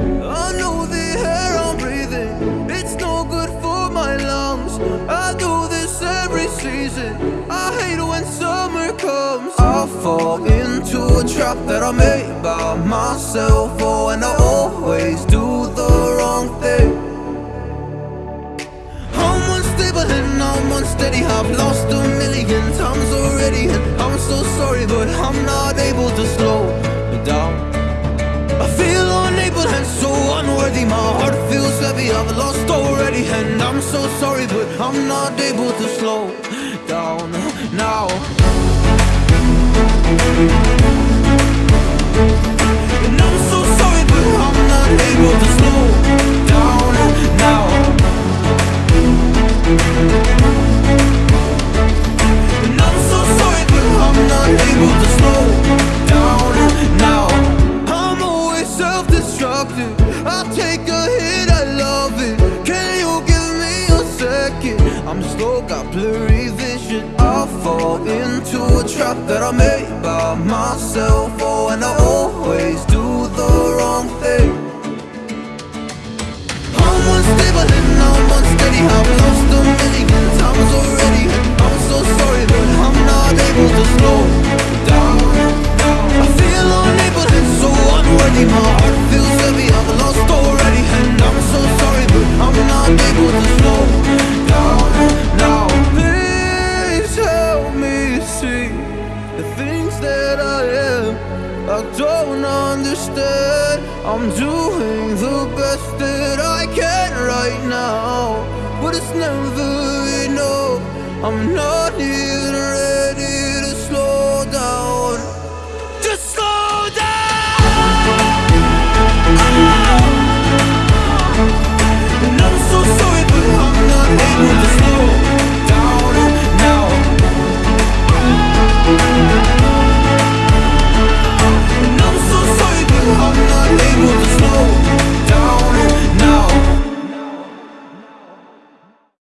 I know the air I'm breathing, it's no good for my lungs. I do this every season, I hate when summer comes. I fall into a trap that I made by myself, oh, and I always do the wrong thing. I'm unstable and I'm unsteady, I've lost a million so sorry, but I'm not able to slow down now. And I'm so sorry, but I'm not able to slow down now. And I'm so sorry, but I'm not able to slow down now. I'm always self-destructive. I take a hit, I love it. I'm slow, got blurry vision. I fall into a trap that I made by myself. Oh, and I always do the wrong thing. I'm unstable and I'm unsteady. I've lost a million times already. I'm so sorry, but I'm not able to slow down. I feel unable and so unworthy. My heart feels heavy. I've lost already, and I'm so sorry, but I'm not able to slow the things that I am. I don't understand. I'm doing the best that I can right now, but it's never enough. I'm not here.